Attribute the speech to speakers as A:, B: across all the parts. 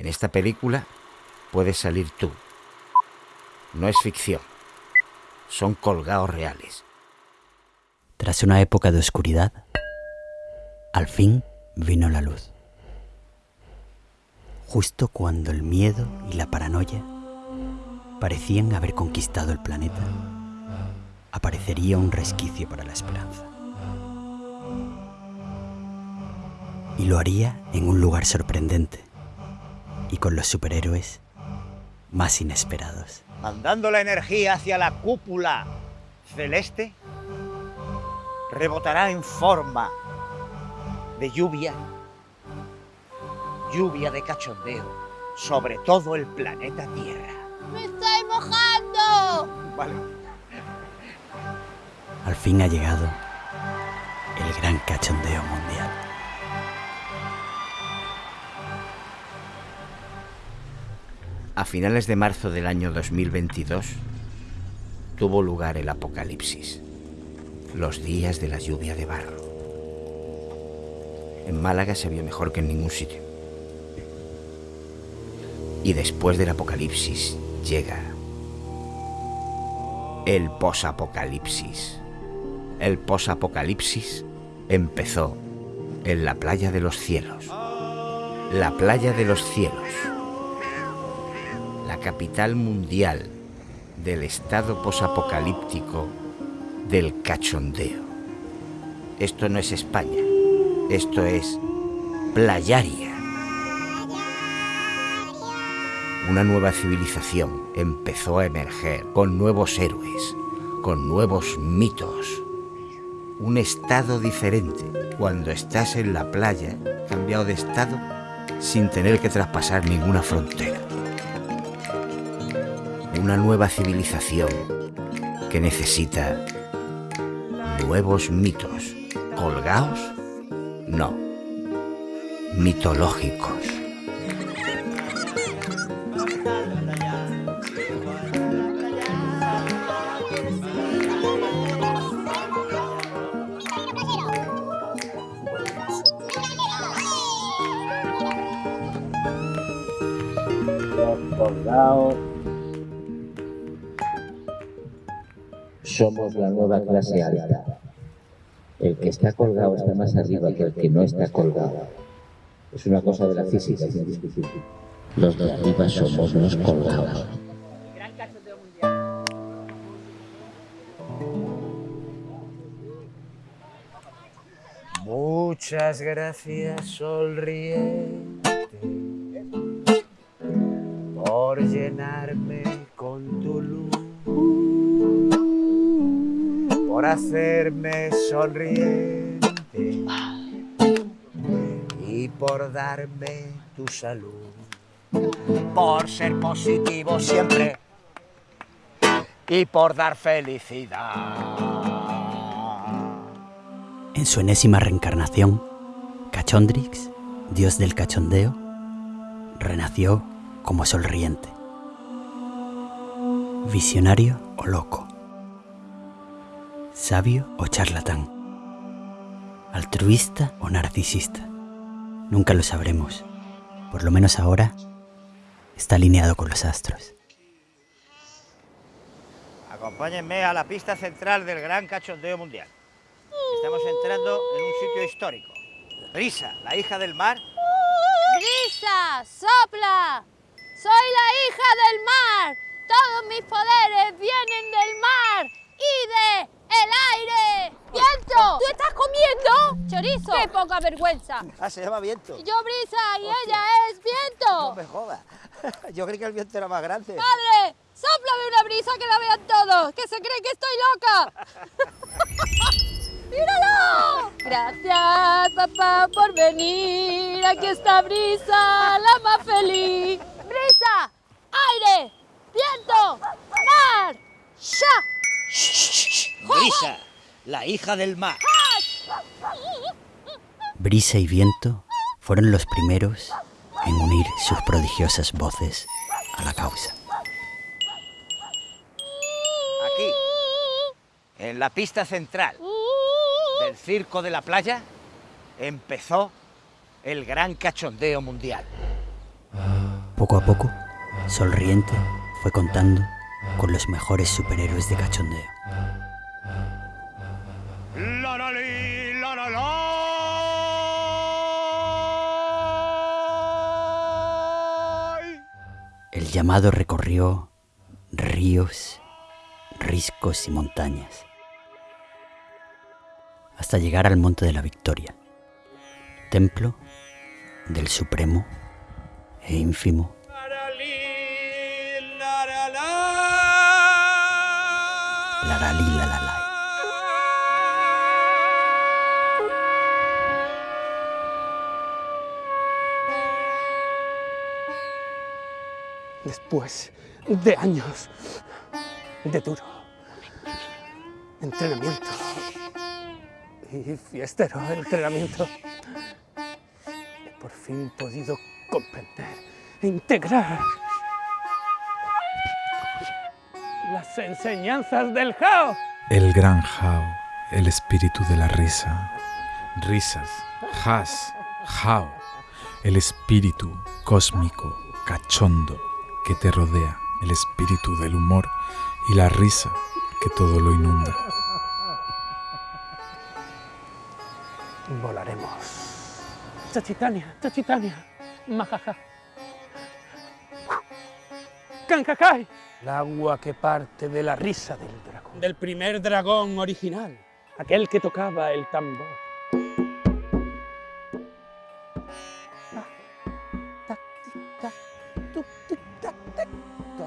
A: En esta película puedes salir tú. No es ficción. Son colgados reales.
B: Tras una época de oscuridad, al fin vino la luz. Justo cuando el miedo y la paranoia parecían haber conquistado el planeta, aparecería un resquicio para la esperanza. Y lo haría en un lugar sorprendente y con los superhéroes más inesperados.
C: Mandando la energía hacia la cúpula celeste, rebotará en forma de lluvia, lluvia de cachondeo sobre todo el planeta Tierra.
D: ¡Me estoy mojando!
C: Vale.
B: Al fin ha llegado el gran cachondeo mundial.
A: A finales de marzo del año 2022 tuvo lugar el apocalipsis, los días de la lluvia de barro. En Málaga se vio mejor que en ningún sitio. Y después del apocalipsis llega el posapocalipsis. El posapocalipsis empezó en la playa de los cielos. La playa de los cielos capital mundial del estado posapocalíptico del cachondeo. Esto no es España, esto es Playaria. Una nueva civilización empezó a emerger con nuevos héroes, con nuevos mitos. Un estado diferente cuando estás en la playa, cambiado de estado, sin tener que traspasar ninguna frontera una nueva civilización que necesita nuevos mitos. ¿Colgaos? No. Mitológicos.
E: Somos la nueva clase alta. El que está colgado está más arriba que el que no está colgado. Es una cosa de la física, es indiscutible. Los de arriba somos los colgados.
C: Muchas gracias, sonriente, por llenarme hacerme sonriente y por darme tu salud, por ser positivo siempre y por dar felicidad.
B: En su enésima reencarnación, Cachondrix, dios del cachondeo, renació como sonriente. Visionario o loco. Sabio o charlatán. Altruista o narcisista. Nunca lo sabremos. Por lo menos ahora está alineado con los astros.
C: Acompáñenme a la pista central del gran cachondeo mundial. Estamos entrando en un sitio histórico. Risa, la hija del mar,
D: ¡Brisa! ¡Sopla! ¡Soy la hija del mar! Todos mis poderes vienen del mar el aire. ¡Viento! ¿Tú estás comiendo? ¡Chorizo! ¡Qué poca vergüenza!
C: ah, se llama viento.
D: Yo brisa y ella es
C: No
D: viento.
C: me jodas. Yo creí que el viento era más grande.
D: ¡Padre! ¡Sóplame una brisa que la vean todos! ¡Que se creen que estoy loca! ¡Míralo! Gracias, papá, por venir. Aquí está Brisa, la más feliz. ¡Brisa! ¡Aire! ¡Viento! ¡Mar!
C: La hija del mar.
B: Brisa y viento fueron los primeros en unir sus prodigiosas voces a la causa.
C: Aquí, en la pista central del circo de la playa, empezó el gran cachondeo mundial.
B: Poco a poco, Sonriente fue contando con los mejores superhéroes de cachondeo. El llamado recorrió ríos, riscos y montañas, hasta llegar al Monte de la Victoria, templo del supremo e ínfimo
F: Después de años de duro entrenamiento y fiestero entrenamiento, he por fin podido comprender e integrar las enseñanzas del Jao.
G: El gran Jao, el espíritu de la risa. Risas, Has, Jao, el espíritu cósmico, cachondo que te rodea, el espíritu del humor y la risa que todo lo inunda.
F: Volaremos. Chachitania, Chachitania, Majaja. Kankakai. El agua que parte de la risa del dragón. Del primer dragón original. Aquel que tocaba el tambor.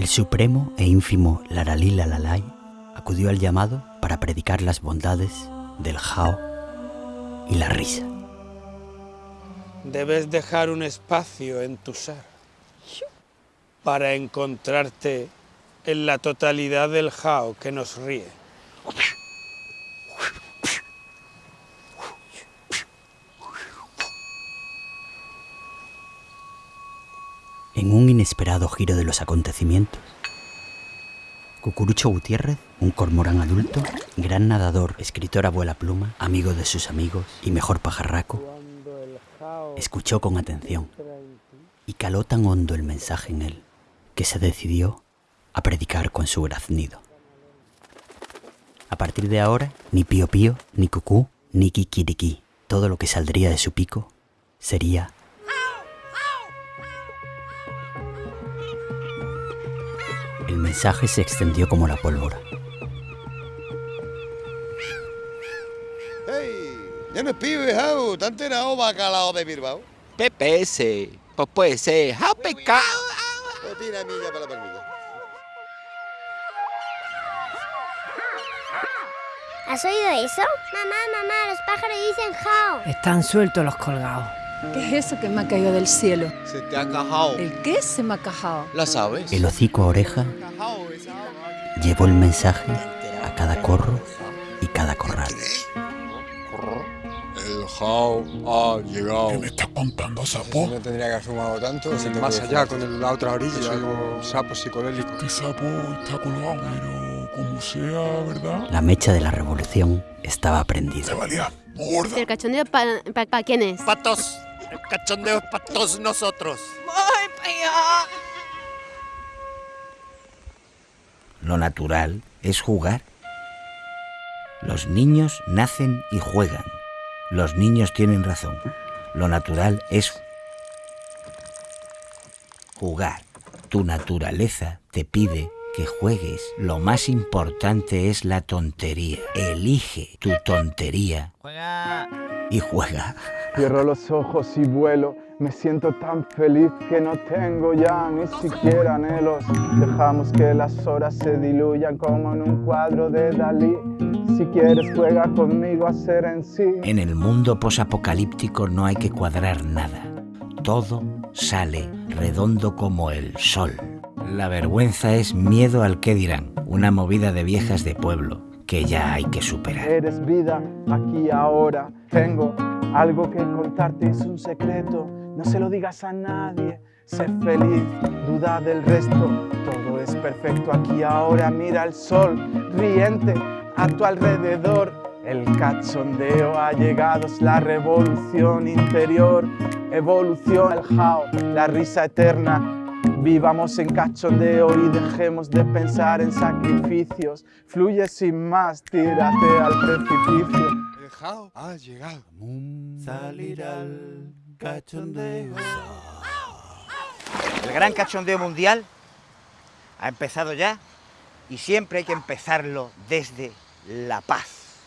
B: El supremo e ínfimo Laralí Lalalai acudió al llamado para predicar las bondades del Jao y la risa.
F: Debes dejar un espacio en tu ser para encontrarte en la totalidad del Jao que nos ríe.
B: En un inesperado giro de los acontecimientos, Cucurucho Gutiérrez, un cormorán adulto, gran nadador, escritor abuela pluma, amigo de sus amigos y mejor pajarraco, escuchó con atención y caló tan hondo el mensaje en él que se decidió a predicar con su graznido. A partir de ahora, ni pío pío, ni cucú, ni kikiriki, todo lo que saldría de su pico sería mensaje se extendió como la pólvora.
H: ¡Hey! Ya no es pibe, Jau. ¿Te has enterado bacalao de Bilbao?
I: PPS. Pues puede ser JPK.
H: Pues tira milla para la palmilla.
J: ¿Has oído eso? Mamá, mamá, los pájaros dicen jao.
K: Están sueltos los colgados.
L: ¿Qué es eso que me ha caído del cielo?
I: Se te ha cajado.
L: ¿El qué se me ha cajado?
I: ¿La sabes?
B: El hocico a oreja llevó el mensaje a cada corro y cada corral.
M: El Jao ha llegado.
N: ¿Qué me estás contando, sapo?
O: No tendría que haber fumado tanto.
M: Más allá, con el- la otra orilla, algo sapo psicodélico.
N: Este sapo está colgado, pero como sea, ¿verdad?
B: La mecha de la revolución estaba prendida.
N: Se valía gorda.
J: ¿El cachondeo para pa, pa quién es?
H: Patos. El cachondeo es para todos nosotros.
I: ¡Ay, para allá!
A: Lo natural es jugar. Los niños nacen y juegan. Los niños tienen razón. Lo natural es jugar. Tu naturaleza te pide que juegues. Lo más importante es la tontería. Elige tu tontería
C: Juega.
A: Y juega.
P: Cierro los ojos y vuelo, me siento tan feliz que no tengo ya ni siquiera anhelos. Dejamos que las horas se diluyan como en un cuadro de Dalí. Si quieres juega conmigo a ser en sí.
A: En el mundo posapocalíptico no hay que cuadrar nada. Todo sale redondo como el sol. La vergüenza es miedo al que dirán, una movida de viejas de pueblo que ya hay que superar.
P: Eres vida aquí ahora. Tengo algo que contarte, es un secreto. No se lo digas a nadie. Sé feliz, duda del resto. Todo es perfecto aquí ahora. Mira el sol riente a tu alrededor. El cachondeo ha llegado, es la revolución interior. Evolución, el jao, la risa eterna. Vivamos en cachondeo y dejemos de pensar en sacrificios. Fluye sin más, tírate al precipicio.
H: El Jao ha llegado.
C: Salir al cachondeo. El gran cachondeo mundial ha empezado ya y siempre hay que empezarlo desde la paz.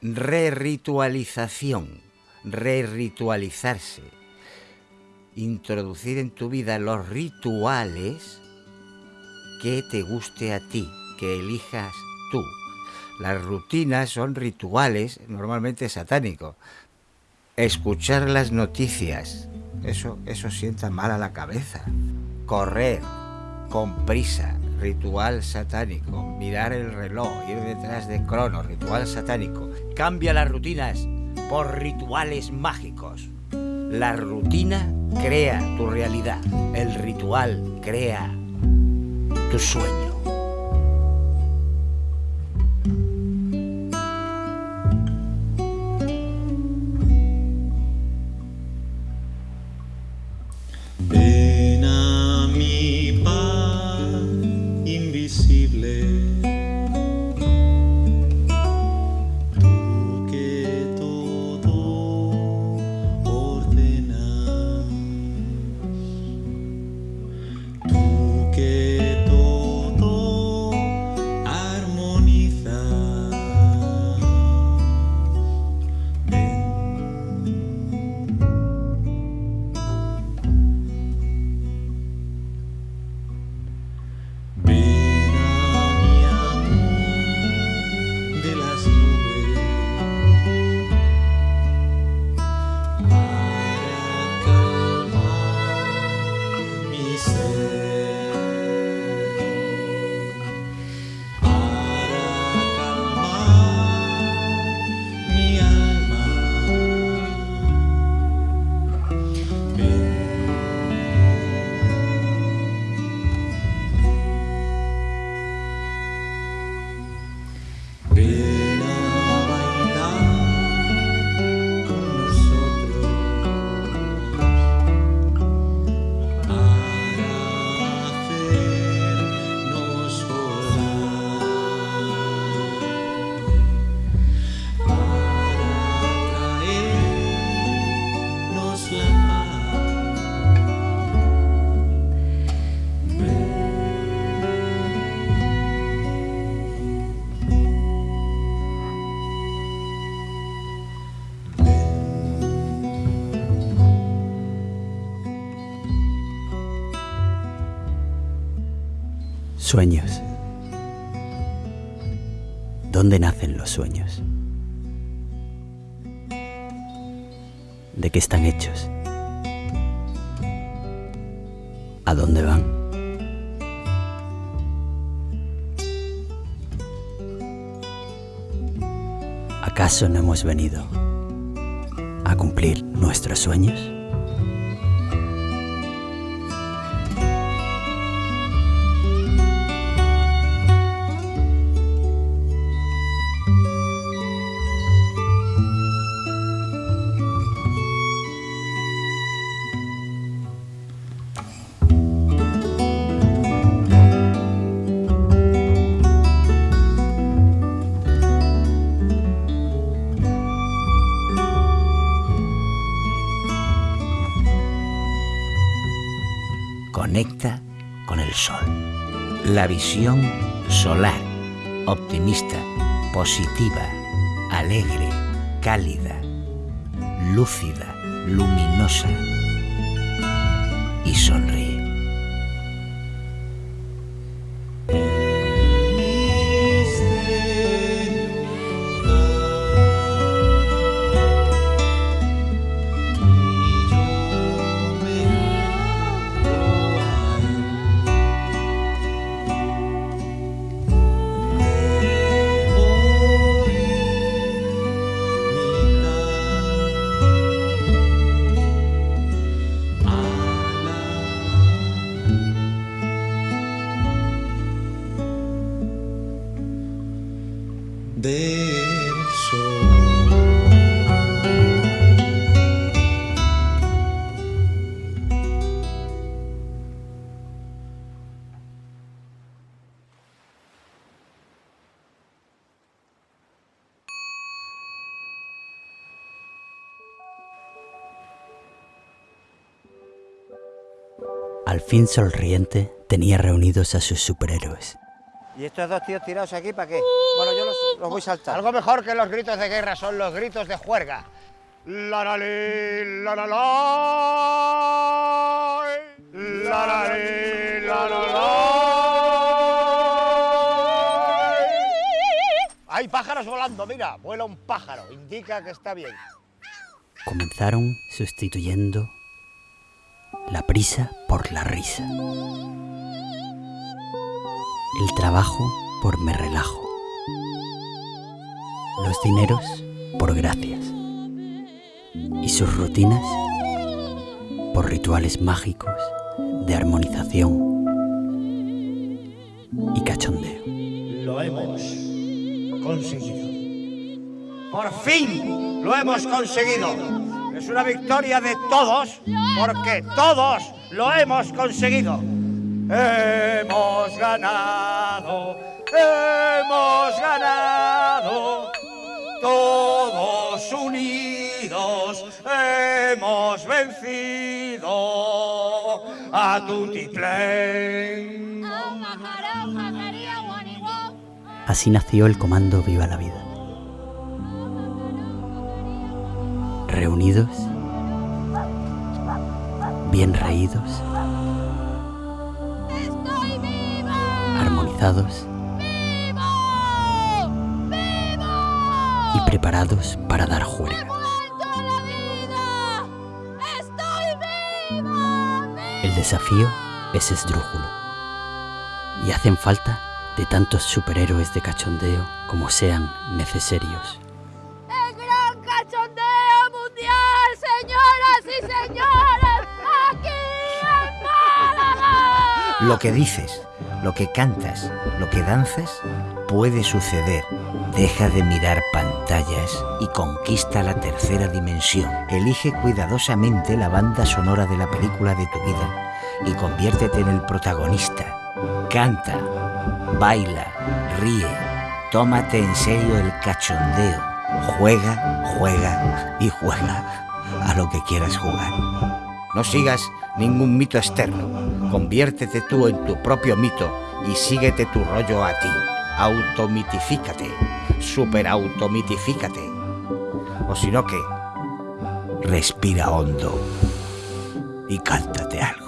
A: Re-ritualización, re-ritualizarse. Introducir en tu vida los rituales que te guste a ti, que elijas tú. Las rutinas son rituales normalmente satánicos. Escuchar las noticias, eso, eso sienta mal a la cabeza. Correr con prisa, ritual satánico. Mirar el reloj, ir detrás de Crono, ritual satánico. Cambia las rutinas por rituales mágicos. La rutina crea tu realidad. El ritual crea tu sueño.
B: Sueños. ¿Dónde nacen los sueños? ¿De qué están hechos? ¿A dónde van? ¿Acaso no hemos venido a cumplir nuestros sueños?
A: Conecta con el sol. La visión solar, optimista, positiva, alegre, cálida, lúcida, luminosa. Y sonríe.
B: Fin sonriente tenía reunidos a sus superhéroes.
C: ¿Y estos dos tíos tirados aquí para qué? Bueno, yo los, los voy a saltar. Algo mejor que los gritos de guerra son los gritos de juerga. La la li, la la la. La la li, la la la. Hay pájaros volando, mira, vuela un pájaro, indica que está bien.
B: Comenzaron sustituyendo la prisa por la risa. El trabajo por me relajo. Los dineros por gracias. Y sus rutinas por rituales mágicos de armonización y cachondeo.
C: Lo hemos conseguido. Por fin lo hemos conseguido. Es una victoria de todos porque todos lo hemos conseguido. Hemos ganado, hemos ganado. Todos unidos hemos vencido a Tutiplén.
B: Así nació el comando Viva la Vida. Reunidos, bien reídos, armonizados y preparados para dar juerga. El desafío es esdrújulo y hacen falta de tantos superhéroes de cachondeo como sean necesarios.
A: Lo que dices, lo que cantas, lo que danzas, puede suceder. Deja de mirar pantallas y conquista la tercera dimensión. Elige cuidadosamente la banda sonora de la película de tu vida y conviértete en el protagonista. Canta, baila, ríe, tómate en serio el cachondeo. Juega, juega y juega a lo que quieras jugar. No sigas ningún mito externo. Conviértete tú en tu propio mito y síguete tu rollo a ti. Automitifícate, superautomitifícate. O si no, que respira hondo y cántate algo.